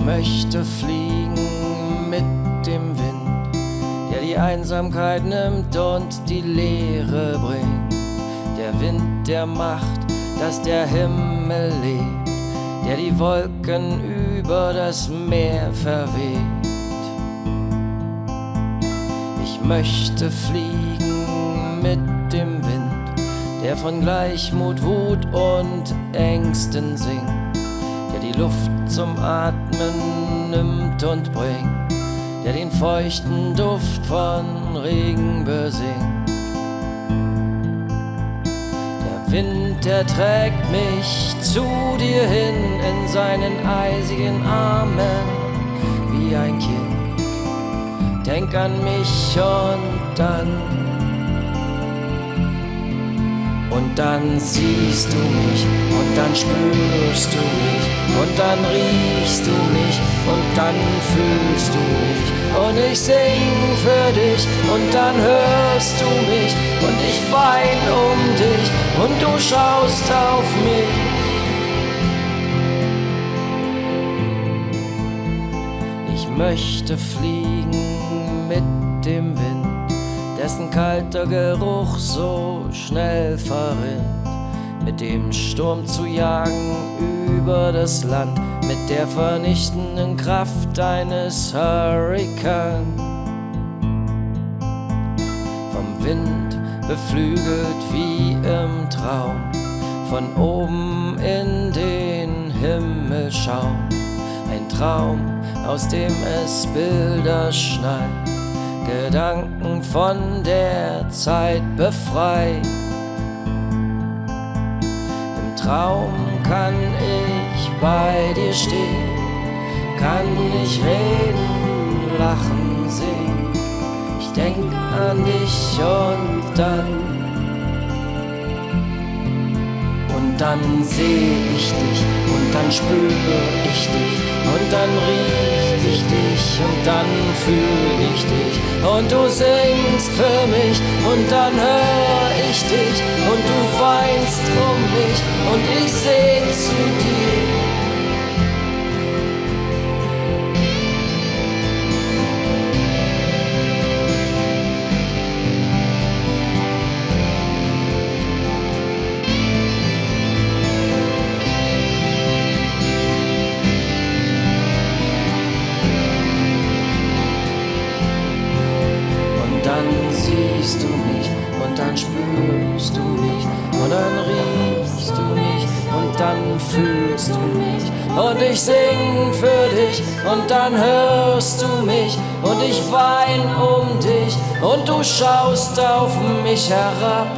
Ich möchte fliegen mit dem Wind, der die Einsamkeit nimmt und die Leere bringt. Der Wind, der macht, dass der Himmel lebt, der die Wolken über das Meer verweht. Ich möchte fliegen mit dem Wind, der von Gleichmut, Wut und Ängsten singt die Luft zum Atmen nimmt und bringt, der den feuchten Duft von Regen besingt. Der Wind, der trägt mich zu dir hin in seinen eisigen Armen wie ein Kind. Denk an mich und dann und dann siehst du mich und dann spürst du mich und dann riechst du mich und dann fühlst du mich und ich sing für dich und dann hörst du mich und ich wein um dich und du schaust auf mich. Ich möchte fliegen mit dem Wind dessen kalter Geruch so schnell verrinnt, mit dem Sturm zu jagen über das Land, mit der vernichtenden Kraft eines Hurrikan. Vom Wind beflügelt wie im Traum, von oben in den Himmel schauen, ein Traum, aus dem es Bilder schneit Gedanken von der Zeit befreit. Im Traum kann ich bei dir stehen, kann ich reden, lachen, sehen. Ich denk an dich und dann. Und dann seh ich dich und dann spüre ich dich und dann und dann fühl ich dich und du singst für mich und dann hör ich dich und du weinst um mich und ich seh zu dir. Siehst du mich und dann spürst du mich und dann riechst du mich und dann fühlst du mich und ich sing für dich und dann hörst du mich und ich wein um dich und du schaust auf mich herab